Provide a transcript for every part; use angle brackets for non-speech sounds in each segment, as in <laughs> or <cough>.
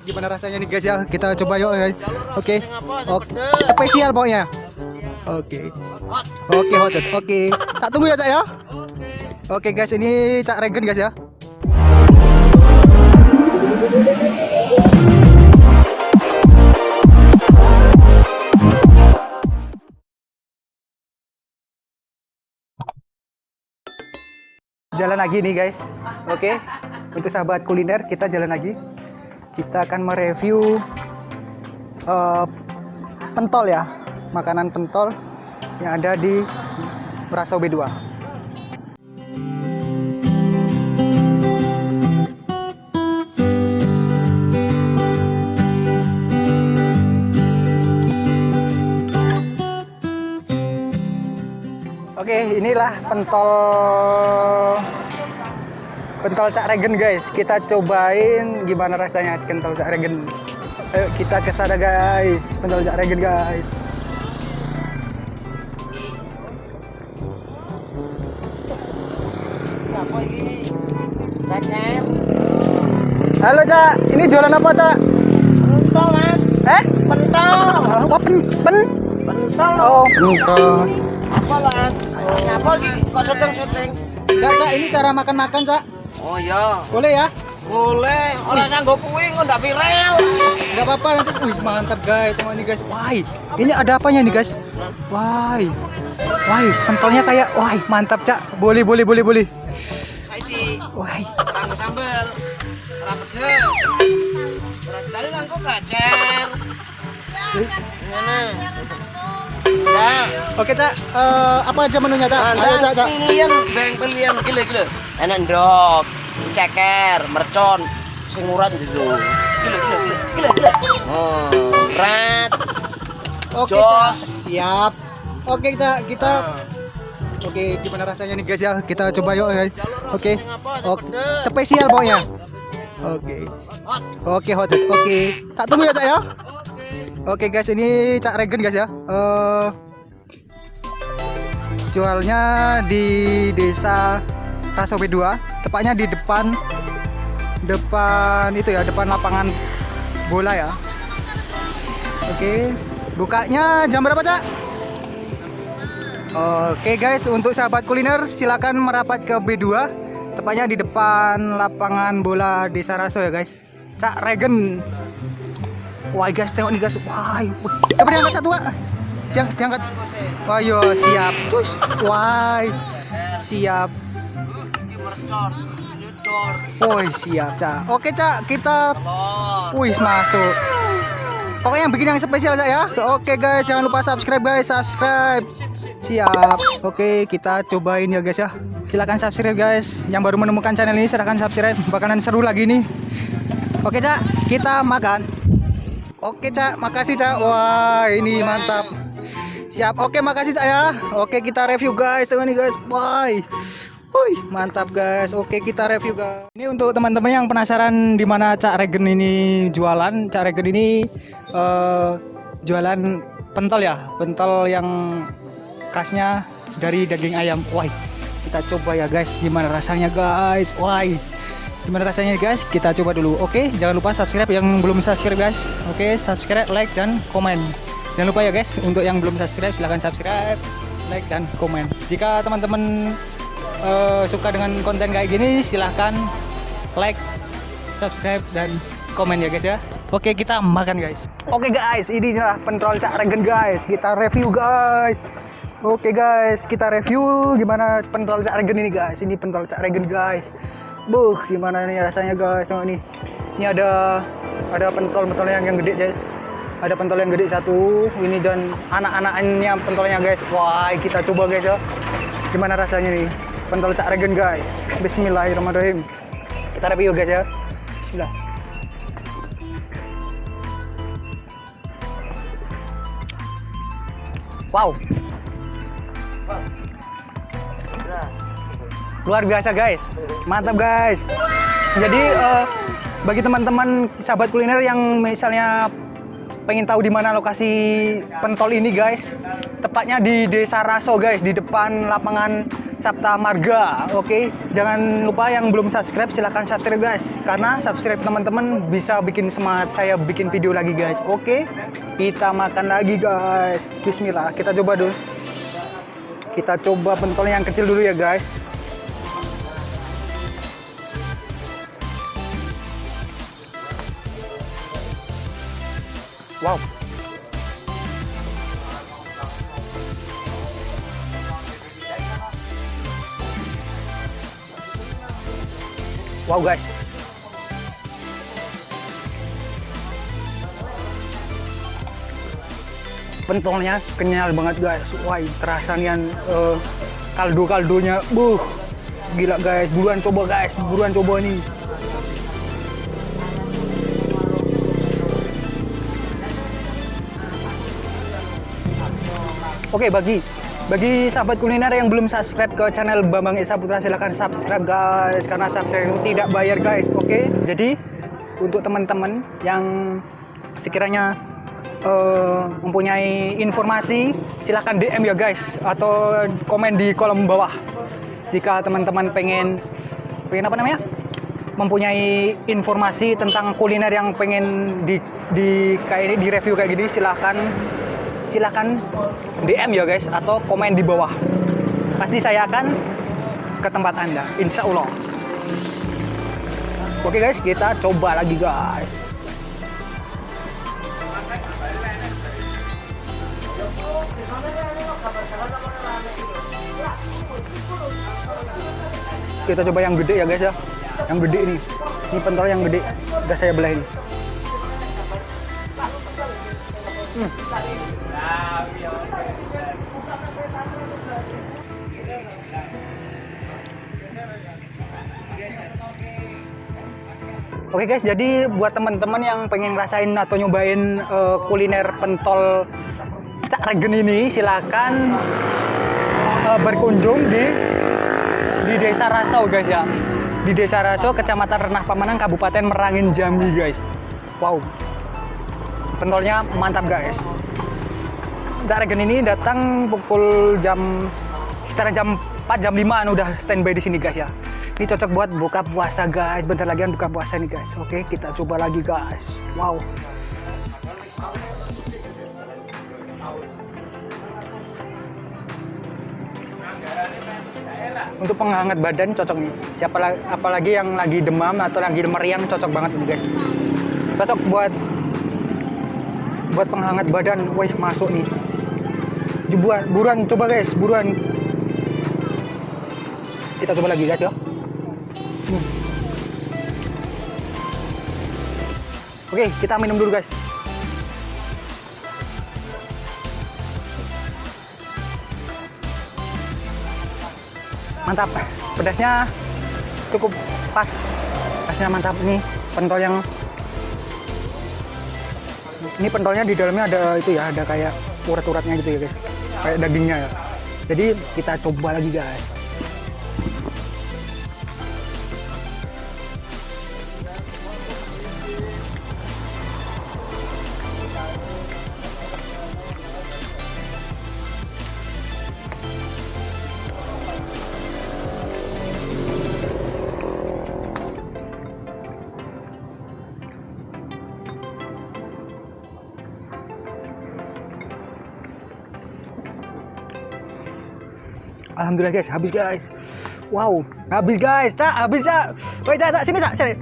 Gimana rasanya nih guys ya? Kita coba yuk. Oke. Oke. Spesial pokoknya. Oke. Oke, hot. Oke. Tak tunggu ya, Cak ya. Oke guys, ini Cak Regen guys ya. Jalan lagi nih guys. Oke. Untuk sahabat kuliner kita jalan lagi. Kita akan mereview eh, pentol ya. Makanan pentol yang ada di Merasau B2. Oke, inilah pentol pentol Cak Regen guys. Kita cobain gimana rasanya pentol Cak Regen. Ayo kita ke sana guys, pentol Cak Regen guys. Apa. Halo Cak, ini jualan apa Cak? Pentol, Mas. Eh? Pentol. Apa pen pen? Pentol. Oh, pentol. Apa, Mas? Ngapa iki kok syuting-syuting? Cak, Cak, ini cara makan-makan Cak. Oh iya, Boleh ya? boleh. Ora sanggup kuwi kok ndak viral. Gak apa-apa nanti. Wih, mantap guys. Tengok ini guys. Wah, ini ada apanya nih guys? Wah, wah, pentolnya kayak, wah, mantap cak. Boleh, boleh, boleh, boleh. Saiki Wah, kanggo sambel. Ora pedes. Ora tali langko gacer. Ngene. Ya. oke cak. Eh, apa aja menunya cak? Ayo cak, cak. Pilihan, beng pilihan gile gile. Enak ndok, ceker, mercon, sing urat gitu. Gile gile. Gile gile. Oh, rat. Oke cak. Siap. Oke cak, kita. Oke, gimana rasanya nih guys ya? Kita coba yuk. Oke. Oke. Spesial pokoknya. Oke. Hot. Oke, hot. Oke. Tak tunggu ya cak ya. Oke guys, ini Cak Regen guys ya. Eh jualnya di desa Raso B2, tepatnya di depan depan itu ya, depan lapangan bola ya. Oke, bukanya jam berapa, Cak? Oke guys, untuk sahabat kuliner silakan merapat ke B2, tepatnya di depan lapangan bola Desa Raso ya guys. Cak Regen. Wah guys, tengok nih guys. Wah, coba diangkat satu, Wak. Diang- diangkat. Wah, yo siap. Wah, siap. Nyedor. Woi, siap, Cak. Oke, Cak, kita. Wih, masuk. Pokoknya yang bikin yang spesial Cak ya. Oke guys, jangan lupa subscribe guys, subscribe. Siap. Oke, kita cobain ya guys ya. Silakan subscribe guys. Yang baru menemukan channel ini silahkan subscribe. Bakalan seru lagi nih. Oke, Cak, kita makan. Oke, Cak, makasih Cak. Wah, ini mantap. Siap. Oke, makasih Cak ya. Oke, kita review guys. Tengok nih guys. Wah. Wih, mantap guys. Oke, kita review guys. Ini untuk teman-teman yang penasaran di mana Cak Regen ini jualan. Cak Regen ini eh, jualan pentol ya, pentol yang khasnya dari daging ayam. Wah, kita coba ya guys, gimana rasanya guys. Wah, gimana rasanya guys? Kita coba dulu. Oke, jangan lupa subscribe yang belum subscribe guys. Oke, subscribe, like dan komen. Jangan lupa ya guys, untuk yang belum subscribe silahkan subscribe, like dan komen. Jika teman-teman eh, suka dengan konten kayak gini silahkan like subscribe dan komen ya guys ya. Oke kita makan guys. Oke guys ini adalah pentol cak regen guys. Kita review guys. Oke guys kita review gimana pentol cak regen ini guys. Ini pentol cak regen guys. Buh gimana nih rasanya guys? Tengok nih ini ada ada pentol pentol yang yang gede guys. Ada pentol yang gede satu ini dan anak-anaknya pentolnya guys. Wah kita coba guys ya. Gimana rasanya nih pentol cak regen guys. Bismillahirrahmanirrahim. Kita review guys ya? Bismillah. Wow. Luar biasa guys. Mantap guys. Jadi eh, bagi teman-teman sahabat kuliner yang misalnya pengen tahu di mana lokasi pentol ini guys tepatnya di desa Raso guys di depan lapangan Sabta Marga. Oke, jangan lupa yang belum subscribe silahkan subscribe guys. Karena subscribe teman-teman bisa bikin semangat saya bikin video lagi guys. Oke, kita makan lagi guys. Bismillah, kita coba dulu. Kita coba pentol yang kecil dulu ya guys. Wow. Wow guys. Pentolnya kenyal banget guys. Wah, terasa nih uh, kaldu-kaldunya. Buh. Gila guys, buruan coba guys, buruan coba nih. Oke, bagi bagi sahabat kuliner yang belum subscribe ke channel Bambang Esa Putra silahkan subscribe guys karena subscribe itu tidak bayar guys. Oke, jadi untuk teman-teman yang sekiranya uh, mempunyai informasi silahkan DM ya guys atau komen di kolom bawah jika teman-teman pengen pengen apa namanya mempunyai informasi tentang kuliner yang pengen di di kayak ini di review kayak gini silahkan silahkan DM ya guys atau komen di bawah. Pasti saya akan ke tempat anda insya Allah oke guys kita coba lagi guys. Kita coba yang gede ya guys ya. Yang gede ini. Ini pentol yang gede. Udah saya belah ini Oke guys, jadi buat teman-teman yang pengen ngerasain atau nyobain uh, kuliner pentol Cak Regen ini, silakan uh, berkunjung di di Desa Rasau guys ya. Di Desa Rasau, Kecamatan Renah Pamanang, Kabupaten Merangin Jambi guys. Wow, pentolnya mantap guys. Cak Regen ini datang pukul jam sekitar jam 4 jam 5 udah standby di sini guys ya. Ini cocok buat buka puasa guys. Bentar lagi kan buka puasa nih guys. Oke, kita coba lagi guys. Wow. Untuk penghangat badan cocok nih. Siapa apalagi yang lagi demam atau lagi meriang cocok banget nih guys. Cocok buat buat penghangat badan. Wih, masuk nih. Buruan, buruan coba guys, buruan. Kita coba lagi guys ya. Oke, kita minum dulu guys. Mantap, pedasnya cukup pas. Pedasnya mantap nih, pentol yang ini pentolnya di dalamnya ada itu ya, ada kayak urat-uratnya gitu ya guys, kayak dagingnya ya. Jadi kita coba lagi guys. Alhamdulillah guys, habis guys. Wow, habis guys, cak, habis cak. Woi cak, cak, sini cak, sini.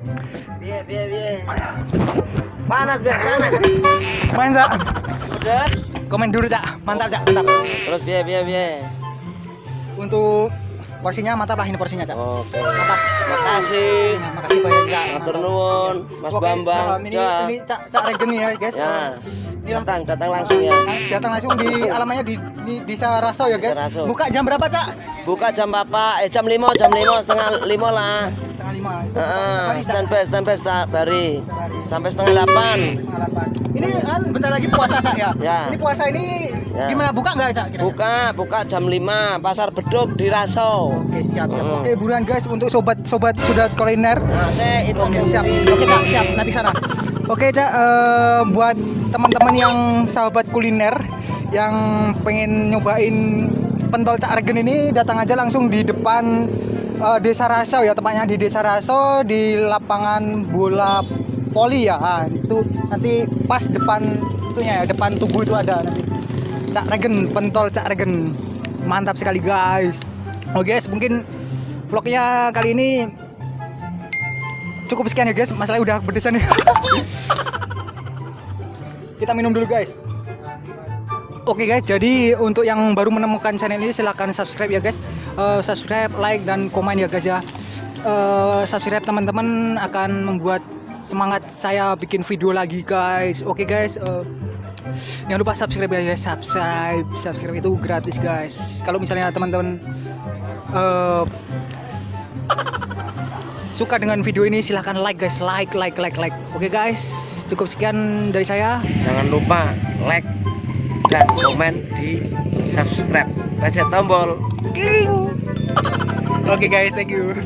Biar, biar, biar. Panas, biar, panas. Main cak. Pedas. Komen dulu cak, mantap cak, mantap. Terus biar, biar, biar. Untuk porsinya mantap lah ini porsinya cak. Oke. Mantap. Makasih. Nah, makasih banyak cak. Matur mantap. nuwun, Mas Oke, Bambang. nah, ini Cak. ini cak cak regen ya guys. Ya. Ini lang- Datang, datang langsung ya. datang langsung di alamannya di di Desa Raso ya guys. Desa Raso. Buka jam berapa cak? Buka jam berapa? Eh jam 5, jam 5 setengah 5 lah. Setengah lima. Cak. standby, standby sta- bari. Bari. Sampai setengah 8. Setengah delapan. Ini kan bentar lagi puasa cak ya. Ya. Ini puasa ini Ya. gimana buka nggak cak? kira-kira? Buka, buka jam 5. Pasar Beduk di Raso. Oke siap siap. Mm. Oke buruan guys untuk sobat-sobat sudah kuliner. Nah, saya itu Oke siap. Oke cak siap nanti sana. Oke cak eh, buat teman-teman yang sahabat kuliner yang pengen nyobain pentol Cak Regen ini datang aja langsung di depan eh, Desa Raso ya tepatnya di Desa Raso di lapangan bola poli ya. Ah, itu nanti pas depan itunya ya depan tubuh itu ada nanti. Cak Regen pentol Cak Regen. Mantap sekali guys. Oke guys mungkin vlognya kali ini cukup sekian ya guys masalahnya udah berdesan nih <laughs> kita minum dulu guys Oke guys, jadi untuk yang baru menemukan channel ini silahkan subscribe ya guys. Eh, subscribe, like dan komen ya guys ya. Eh, subscribe teman-teman akan membuat semangat saya bikin video lagi guys. Oke guys, eh, jangan lupa subscribe ya guys. Subscribe, subscribe itu gratis guys. Kalau misalnya teman-teman eh, suka dengan video ini silahkan like guys, like, like, like, like. Oke guys, cukup sekian dari saya. Jangan lupa like dan komen di subscribe. Pencet tombol. Oke guys, thank you.